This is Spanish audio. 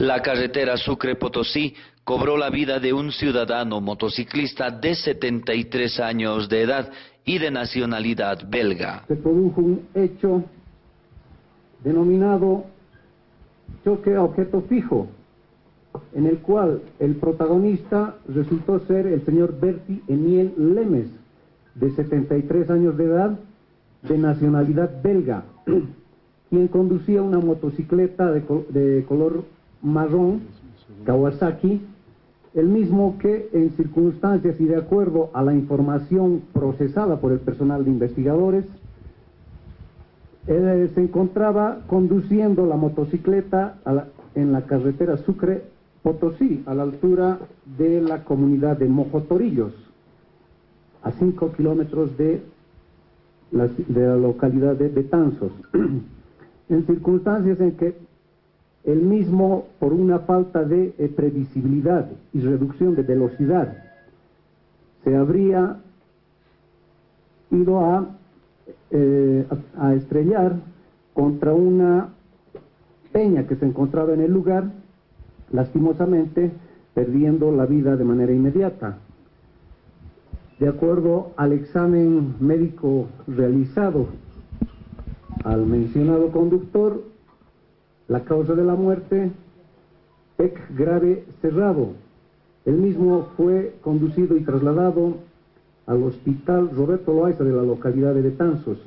La carretera Sucre-Potosí cobró la vida de un ciudadano motociclista de 73 años de edad y de nacionalidad belga. Se produjo un hecho denominado choque a objeto fijo, en el cual el protagonista resultó ser el señor Berti Eniel Lemes, de 73 años de edad, de nacionalidad belga, quien conducía una motocicleta de, de color marrón, Kawasaki, el mismo que en circunstancias y de acuerdo a la información procesada por el personal de investigadores, se encontraba conduciendo la motocicleta en la carretera Sucre Potosí, a la altura de la comunidad de Mojotorillos, a 5 kilómetros de la, de la localidad de Betanzos, en circunstancias en que el mismo, por una falta de eh, previsibilidad y reducción de velocidad, se habría ido eh, a estrellar contra una peña que se encontraba en el lugar, lastimosamente perdiendo la vida de manera inmediata. De acuerdo al examen médico realizado al mencionado conductor, la causa de la muerte, PEC grave cerrado. El mismo fue conducido y trasladado al hospital Roberto Loaiza de la localidad de Betanzos.